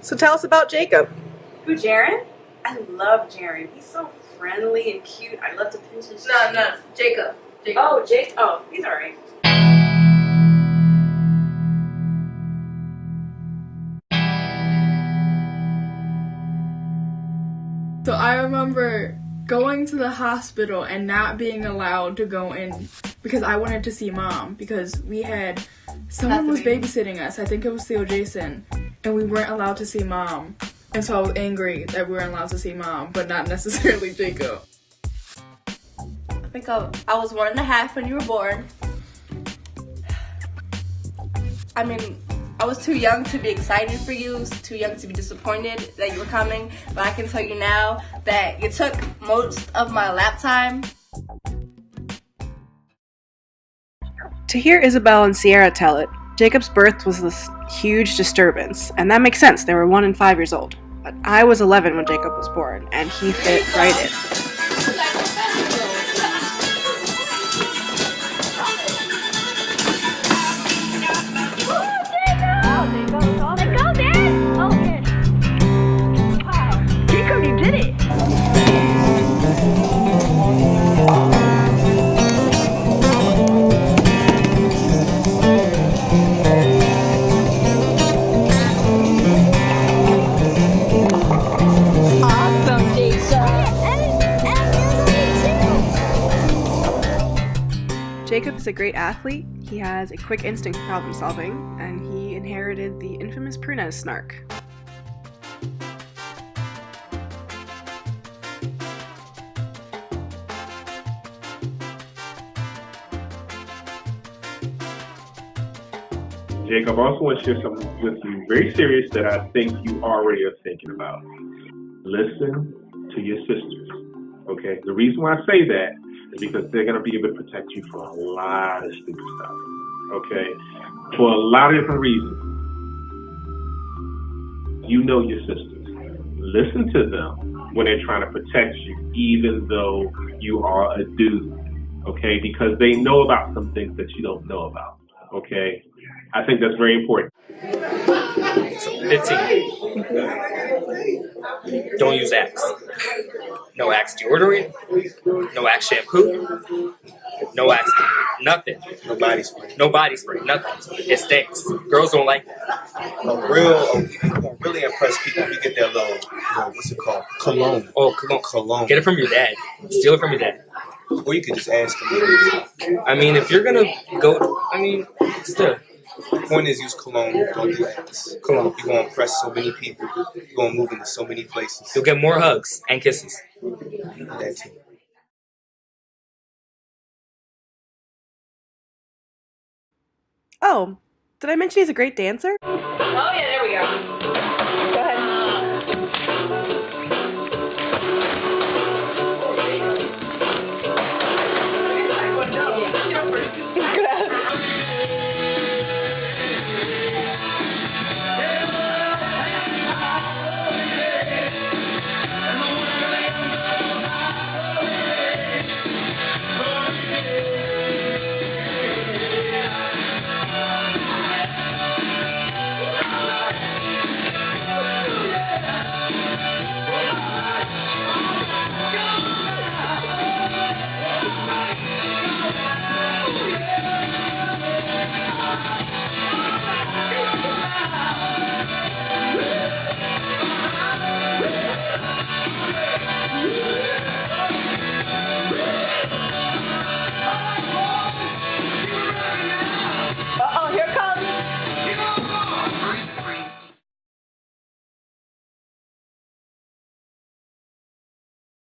So tell us about Jacob. Who, Jaren? I love Jaren. He's so friendly and cute. I love to pinch his No, no, Jacob. Jacob. Oh, Jake. Oh, he's alright. So I remember going to the hospital and not being allowed to go in because I wanted to see mom because we had someone was babysitting us. I think it was Theo Jason, and we weren't allowed to see mom. And so I was angry that we weren't allowed to see mom, but not necessarily Jacob. I think I, I was one and a half when you were born. I mean, I was too young to be excited for you, too young to be disappointed that you were coming, but I can tell you now that you took most of my lap time. To hear Isabel and Sierra tell it, Jacob's birth was this huge disturbance, and that makes sense. They were one and five years old. But I was 11 when Jacob was born, and he fit right in. Jacob is a great athlete. He has a quick instinct for problem solving, and he inherited the infamous Prunez snark. Jacob, I also want to share something with you very serious that I think you already are thinking about. Listen to your sisters. Okay? The reason why I say that is because they're going to be able to protect you from a lot of stupid stuff. Okay? For a lot of different reasons. You know your sisters. Listen to them when they're trying to protect you, even though you are a dude. Okay? Because they know about some things that you don't know about. Okay? I think that's very important. So 15. Don't use Axe. No Axe deodorant. No Axe shampoo. No Axe nothing. No body spray. No body spray. Nothing. It stinks. Girls don't like that. A real, you gonna really impress people if you get that little, little what's it called? Cologne. Oh, cologne. Cologne. Get it from your dad. Steal it from your dad. Or you could just ask them. I mean, if you're gonna go, I mean, still. Point is, use cologne. Don't do Axe. Cologne. You're gonna impress so many people. You're gonna move into so many places. You'll get more hugs and kisses. That too. Oh, did I mention he's a great dancer? Oh, yeah.